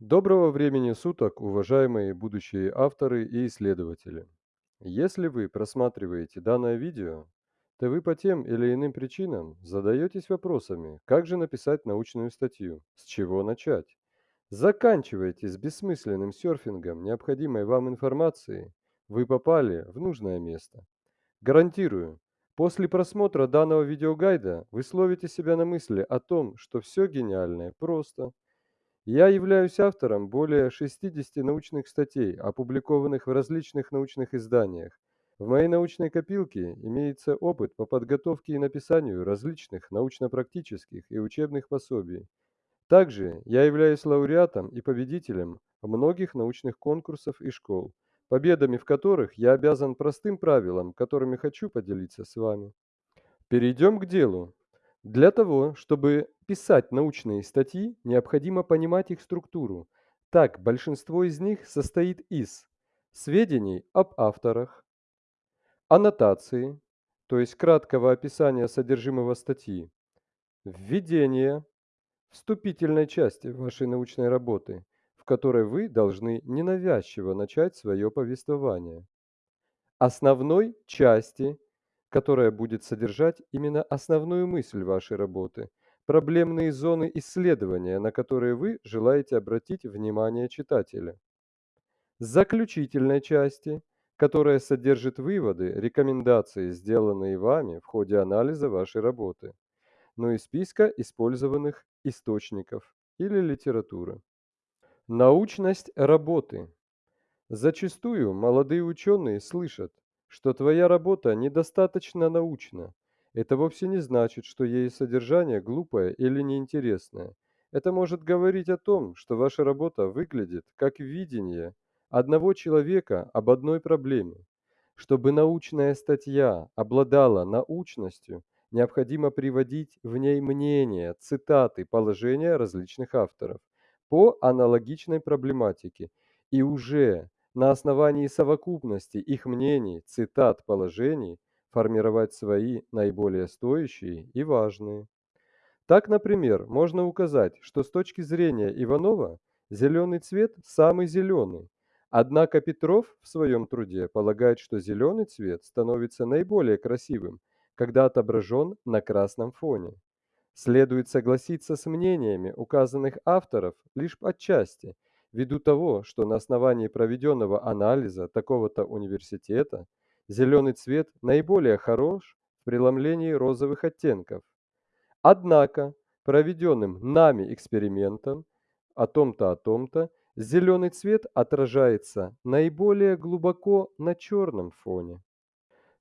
Доброго времени суток, уважаемые будущие авторы и исследователи. Если вы просматриваете данное видео, то вы по тем или иным причинам задаетесь вопросами, как же написать научную статью, с чего начать. Заканчивайте с бессмысленным серфингом необходимой вам информации, вы попали в нужное место. Гарантирую, после просмотра данного видеогайда вы словите себя на мысли о том, что все гениальное просто – я являюсь автором более 60 научных статей, опубликованных в различных научных изданиях. В моей научной копилке имеется опыт по подготовке и написанию различных научно-практических и учебных пособий. Также я являюсь лауреатом и победителем многих научных конкурсов и школ, победами в которых я обязан простым правилам, которыми хочу поделиться с вами. Перейдем к делу. Для того, чтобы писать научные статьи, необходимо понимать их структуру. Так, большинство из них состоит из сведений об авторах, аннотации, то есть краткого описания содержимого статьи, введения, вступительной части вашей научной работы, в которой вы должны ненавязчиво начать свое повествование, основной части которая будет содержать именно основную мысль вашей работы, проблемные зоны исследования, на которые вы желаете обратить внимание читателя. Заключительной части, которая содержит выводы, рекомендации, сделанные вами в ходе анализа вашей работы, ну и списка использованных источников или литературы. Научность работы. Зачастую молодые ученые слышат, что твоя работа недостаточно научна. Это вовсе не значит, что ее содержание глупое или неинтересное. Это может говорить о том, что ваша работа выглядит как видение одного человека об одной проблеме. Чтобы научная статья обладала научностью, необходимо приводить в ней мнения, цитаты, положения различных авторов по аналогичной проблематике и уже на основании совокупности их мнений, цитат, положений формировать свои наиболее стоящие и важные. Так, например, можно указать, что с точки зрения Иванова зеленый цвет самый зеленый, однако Петров в своем труде полагает, что зеленый цвет становится наиболее красивым, когда отображен на красном фоне. Следует согласиться с мнениями указанных авторов лишь отчасти – ввиду того, что на основании проведенного анализа такого-то университета зеленый цвет наиболее хорош в преломлении розовых оттенков. Однако проведенным нами экспериментом о том-то, о том-то, зеленый цвет отражается наиболее глубоко на черном фоне.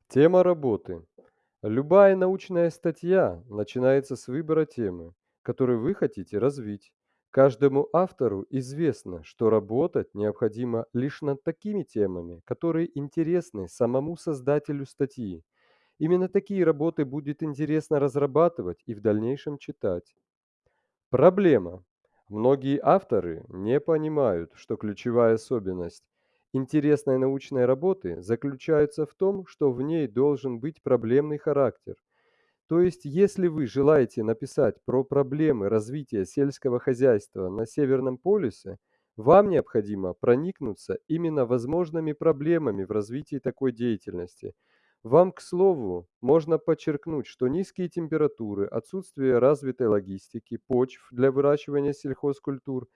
Тема работы. Любая научная статья начинается с выбора темы, которую вы хотите развить. Каждому автору известно, что работать необходимо лишь над такими темами, которые интересны самому создателю статьи. Именно такие работы будет интересно разрабатывать и в дальнейшем читать. Проблема. Многие авторы не понимают, что ключевая особенность интересной научной работы заключается в том, что в ней должен быть проблемный характер, то есть, если вы желаете написать про проблемы развития сельского хозяйства на Северном полюсе, вам необходимо проникнуться именно возможными проблемами в развитии такой деятельности. Вам, к слову, можно подчеркнуть, что низкие температуры, отсутствие развитой логистики, почв для выращивания сельхозкультур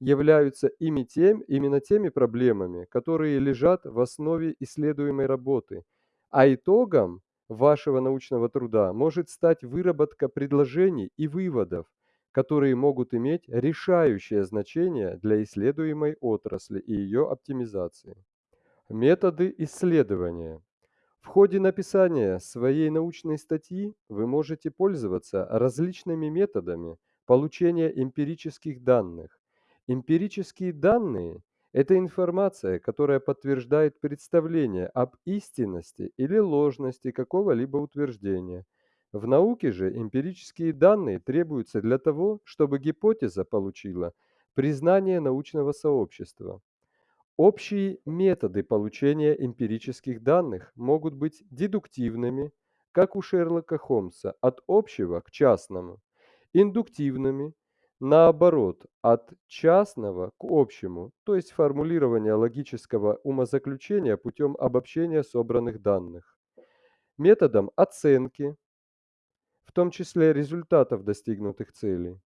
являются ими тем, именно теми проблемами, которые лежат в основе исследуемой работы. А итогом вашего научного труда может стать выработка предложений и выводов, которые могут иметь решающее значение для исследуемой отрасли и ее оптимизации. Методы исследования. В ходе написания своей научной статьи вы можете пользоваться различными методами получения эмпирических данных. Эмпирические данные это информация, которая подтверждает представление об истинности или ложности какого-либо утверждения. В науке же эмпирические данные требуются для того, чтобы гипотеза получила признание научного сообщества. Общие методы получения эмпирических данных могут быть дедуктивными, как у Шерлока Холмса, от общего к частному, индуктивными, Наоборот, от частного к общему, то есть формулирование логического умозаключения путем обобщения собранных данных. Методом оценки, в том числе результатов достигнутых целей.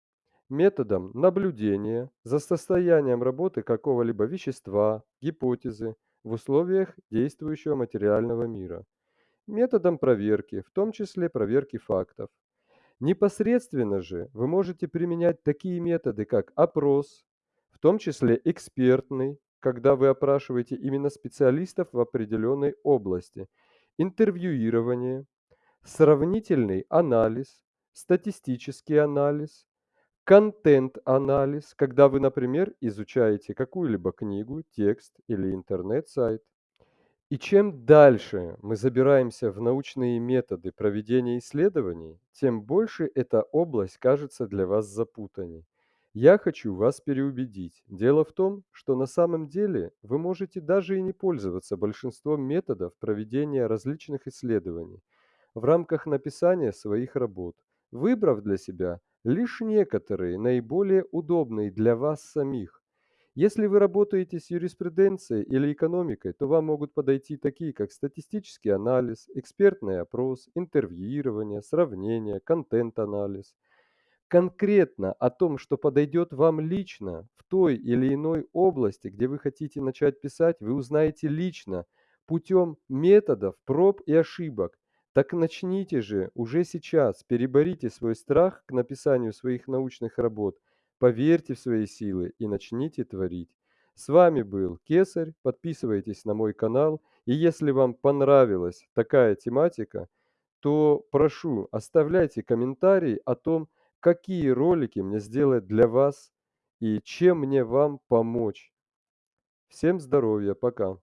Методом наблюдения за состоянием работы какого-либо вещества, гипотезы в условиях действующего материального мира. Методом проверки, в том числе проверки фактов. Непосредственно же вы можете применять такие методы, как опрос, в том числе экспертный, когда вы опрашиваете именно специалистов в определенной области, интервьюирование, сравнительный анализ, статистический анализ, контент-анализ, когда вы, например, изучаете какую-либо книгу, текст или интернет-сайт. И чем дальше мы забираемся в научные методы проведения исследований, тем больше эта область кажется для вас запутанней. Я хочу вас переубедить. Дело в том, что на самом деле вы можете даже и не пользоваться большинством методов проведения различных исследований в рамках написания своих работ, выбрав для себя лишь некоторые наиболее удобные для вас самих. Если вы работаете с юриспруденцией или экономикой, то вам могут подойти такие, как статистический анализ, экспертный опрос, интервьюирование, сравнение, контент-анализ. Конкретно о том, что подойдет вам лично в той или иной области, где вы хотите начать писать, вы узнаете лично путем методов проб и ошибок. Так начните же уже сейчас, переборите свой страх к написанию своих научных работ Поверьте в свои силы и начните творить. С вами был Кесарь. Подписывайтесь на мой канал. И если вам понравилась такая тематика, то прошу, оставляйте комментарии о том, какие ролики мне сделать для вас и чем мне вам помочь. Всем здоровья, пока.